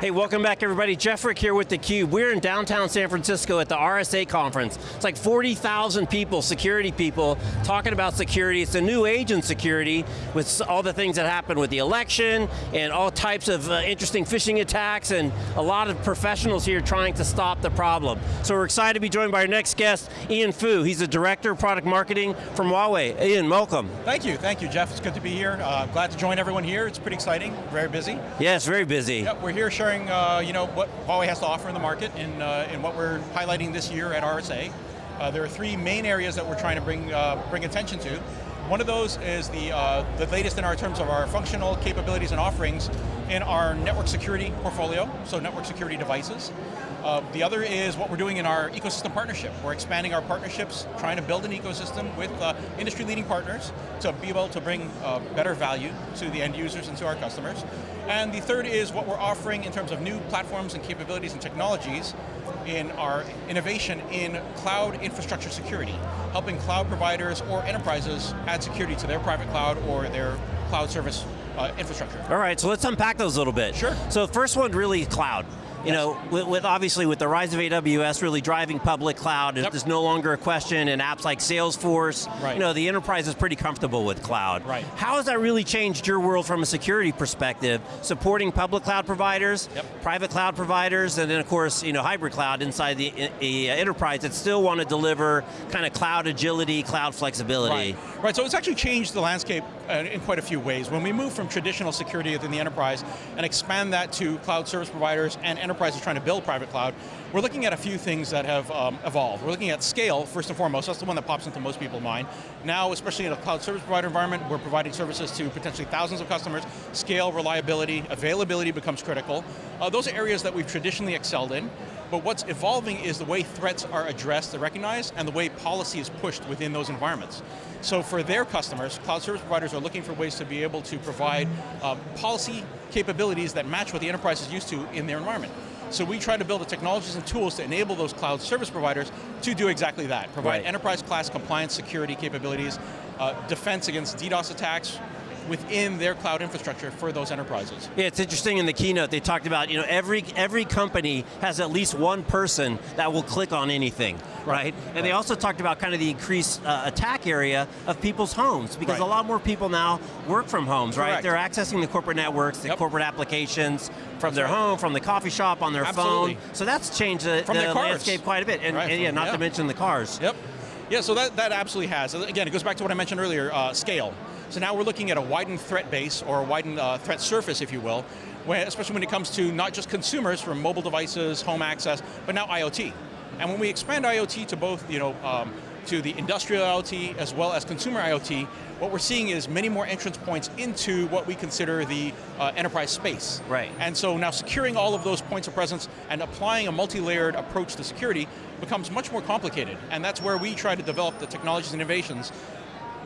Hey, welcome back everybody. Jeff Frick here with theCUBE. We're in downtown San Francisco at the RSA conference. It's like 40,000 people, security people, talking about security. It's a new age in security with all the things that happened with the election and all types of uh, interesting phishing attacks and a lot of professionals here trying to stop the problem. So we're excited to be joined by our next guest, Ian Fu. He's the Director of Product Marketing from Huawei. Ian, welcome. Thank you, thank you Jeff. It's good to be here. Uh, glad to join everyone here. It's pretty exciting, very busy. Yes, very busy. Yep, we're here sharing uh, you know, what Huawei has to offer in the market and, uh, and what we're highlighting this year at RSA. Uh, there are three main areas that we're trying to bring, uh, bring attention to. One of those is the, uh, the latest in our terms of our functional capabilities and offerings in our network security portfolio, so network security devices. Uh, the other is what we're doing in our ecosystem partnership. We're expanding our partnerships, trying to build an ecosystem with uh, industry-leading partners to be able to bring uh, better value to the end users and to our customers. And the third is what we're offering in terms of new platforms and capabilities and technologies in our innovation in cloud infrastructure security, helping cloud providers or enterprises add security to their private cloud or their cloud service Uh, infrastructure. All right, so let's unpack those a little bit. Sure. So the first one really cloud. You know, with, with, obviously with the rise of AWS really driving public cloud, yep. there's no longer a question in apps like Salesforce. Right. You know, the enterprise is pretty comfortable with cloud. Right. How has that really changed your world from a security perspective, supporting public cloud providers, yep. private cloud providers, and then of course, you know, hybrid cloud inside the, the enterprise that still want to deliver kind of cloud agility, cloud flexibility. Right. right, so it's actually changed the landscape uh, in quite a few ways. When we move from traditional security within the enterprise and expand that to cloud service providers and enterprises trying to build private cloud, we're looking at a few things that have um, evolved. We're looking at scale, first and foremost, that's the one that pops into most people's mind. Now, especially in a cloud service provider environment, we're providing services to potentially thousands of customers. Scale, reliability, availability becomes critical. Uh, those are areas that we've traditionally excelled in. But what's evolving is the way threats are addressed and recognized and the way policy is pushed within those environments. So for their customers, cloud service providers are looking for ways to be able to provide uh, policy capabilities that match what the enterprise is used to in their environment. So we try to build the technologies and tools to enable those cloud service providers to do exactly that. Provide right. enterprise class compliance security capabilities, uh, defense against DDoS attacks, within their cloud infrastructure for those enterprises. Yeah, it's interesting in the keynote, they talked about, you know, every, every company has at least one person that will click on anything, right? right? And right. they also talked about kind of the increased uh, attack area of people's homes, because right. a lot more people now work from homes, Correct. right? They're accessing the corporate networks, the yep. corporate applications, from their home, from the coffee shop, on their Absolutely. phone. So that's changed the, the landscape quite a bit. And, and yeah, not yeah. to mention the cars. Yep. Yeah, so that, that absolutely has. Again, it goes back to what I mentioned earlier, uh, scale. So now we're looking at a widened threat base, or a widened uh, threat surface, if you will, when, especially when it comes to not just consumers from mobile devices, home access, but now IoT. And when we expand IoT to both, you know, um, to the industrial IoT as well as consumer IoT, what we're seeing is many more entrance points into what we consider the uh, enterprise space. Right. And so now securing all of those points of presence and applying a multi-layered approach to security becomes much more complicated. And that's where we try to develop the technologies and innovations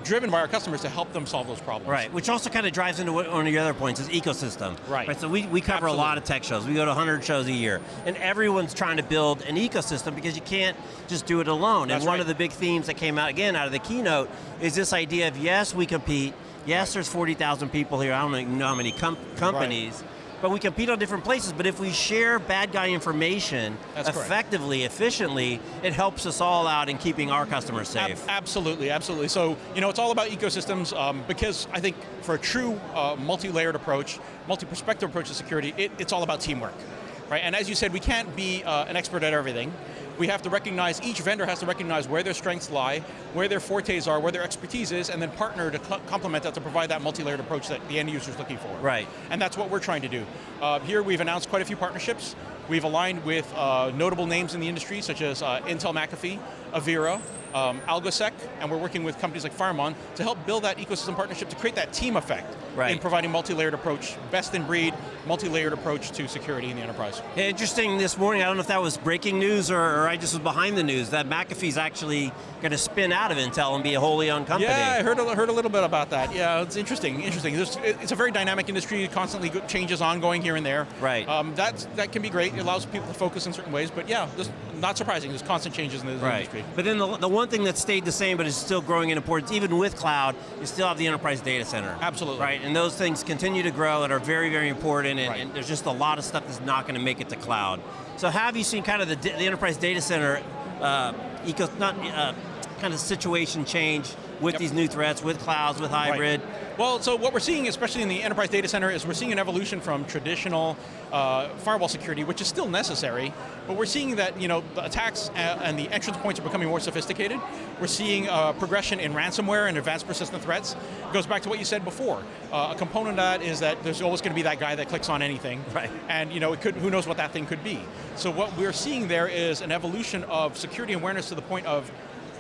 driven by our customers to help them solve those problems. Right, which also kind of drives into one of your other points, is ecosystem. Right. right so we, we cover Absolutely. a lot of tech shows. We go to 100 shows a year. And everyone's trying to build an ecosystem because you can't just do it alone. That's and one right. of the big themes that came out, again, out of the keynote, is this idea of, yes, we compete, yes, there's 40,000 people here, I don't even know how many com companies, right but we compete on different places, but if we share bad guy information That's effectively, correct. efficiently, it helps us all out in keeping our customers safe. Ab absolutely, absolutely. So, you know, it's all about ecosystems um, because I think for a true uh, multi-layered approach, multi-perspective approach to security, it, it's all about teamwork. Right? And as you said, we can't be uh, an expert at everything we have to recognize, each vendor has to recognize where their strengths lie, where their fortes are, where their expertise is, and then partner to co complement that to provide that multi-layered approach that the end user is looking for. Right. And that's what we're trying to do. Uh, here we've announced quite a few partnerships. We've aligned with uh, notable names in the industry, such as uh, Intel McAfee, Avira, um, AlgoSec, and we're working with companies like FireMon to help build that ecosystem partnership to create that team effect right. in providing multi-layered approach, best in breed, multi-layered approach to security in the enterprise. Interesting this morning, I don't know if that was breaking news or, or I just was behind the news, that McAfee's actually going to spin out of Intel and be a wholly owned company. Yeah, I heard a, heard a little bit about that. Yeah, it's interesting, interesting. it's a very dynamic industry, constantly changes ongoing here and there. Right. Um, that, that can be great, it allows people to focus in certain ways, but yeah, just not surprising, there's constant changes in the Right. industry. But then the, the one thing that stayed the same but is still growing in importance, even with cloud, you still have the enterprise data center. Absolutely. Right, and those things continue to grow and are very, very important, and, Right. and there's just a lot of stuff that's not going to make it to cloud. So have you seen kind of the, the enterprise data center uh, eco, not, uh, kind of situation change with Yep. these new threats, with clouds, with hybrid? Right. Well, so what we're seeing, especially in the enterprise data center, is we're seeing an evolution from traditional uh, firewall security, which is still necessary, but we're seeing that you know the attacks and the entrance points are becoming more sophisticated. We're seeing uh, progression in ransomware and advanced persistent threats. It goes back to what you said before. Uh, a component of that is that there's always going to be that guy that clicks on anything, Right. and you know it could. Who knows what that thing could be? So what we're seeing there is an evolution of security awareness to the point of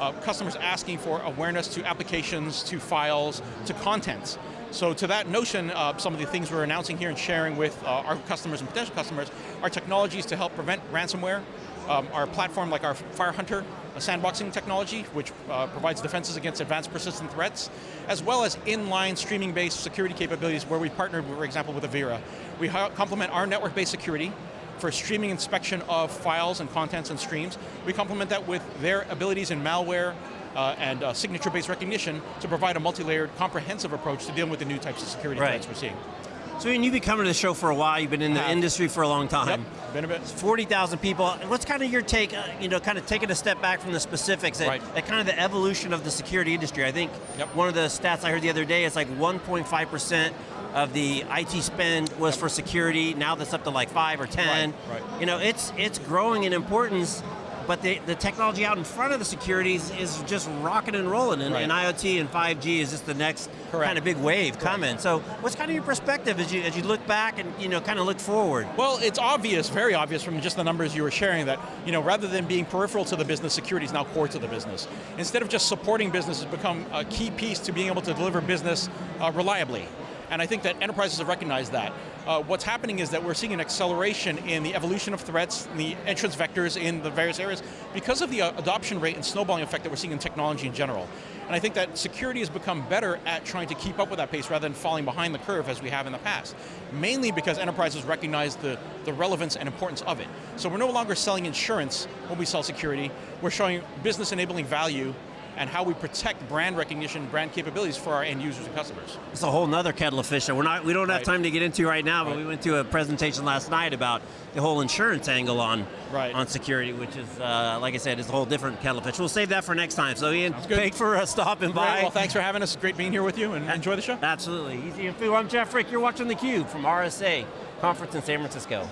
uh, customers asking for awareness to applications, to files, to contents. So to that notion, uh, some of the things we're announcing here and sharing with uh, our customers and potential customers are technologies to help prevent ransomware. Um, our platform like our FireHunter, a sandboxing technology, which uh, provides defenses against advanced persistent threats, as well as inline streaming-based security capabilities where we partnered, for example, with Avira. We complement our network-based security for streaming inspection of files and contents and streams. We complement that with their abilities in malware uh, and uh, signature-based recognition to provide a multi-layered, comprehensive approach to dealing with the new types of security Right. threats we're seeing. So Ian, you've been coming to the show for a while, you've been in the industry for a long time. Yep, been a bit. 40,000 people. What's kind of your take, uh, you know, kind of taking a step back from the specifics at, Right. kind of the evolution of the security industry? I think Yep. one of the stats I heard the other day is like 1.5% of the IT spend was for security. Now that's up to like 5 or 10. Right, right. You know, it's it's growing in importance, but the, the technology out in front of the securities is just rocking and rolling, and, Right. and IoT and 5G is just the next Correct. kind of big wave coming. So what's kind of your perspective as you, as you look back and, you know, kind of look forward? Well, it's obvious, very obvious from just the numbers you were sharing that, you know, rather than being peripheral to the business, security is now core to the business. Instead of just supporting business, it's become a key piece to being able to deliver business uh, reliably. And I think that enterprises have recognized that. Uh, what's happening is that we're seeing an acceleration in the evolution of threats, the entrance vectors in the various areas, because of the uh, adoption rate and snowballing effect that we're seeing in technology in general. And I think that security has become better at trying to keep up with that pace rather than falling behind the curve as we have in the past. Mainly because enterprises recognize the, the relevance and importance of it. So we're no longer selling insurance when we sell security, we're showing business enabling value and how we protect brand recognition, brand capabilities for our end users and customers. It's a whole nother kettle of fish that we're not, we don't have Right. time to get into right now, but Right. we went to a presentation last night about the whole insurance angle on, Right. on security, which is, uh, like I said, is a whole different kettle of fish. We'll save that for next time. So Ian, thanks for uh, stopping by. Great, well thanks for having us, great being here with you and enjoy the show. Absolutely. Easy and Fu, I'm Jeff Frick, you're watching theCUBE from RSA, conference in San Francisco.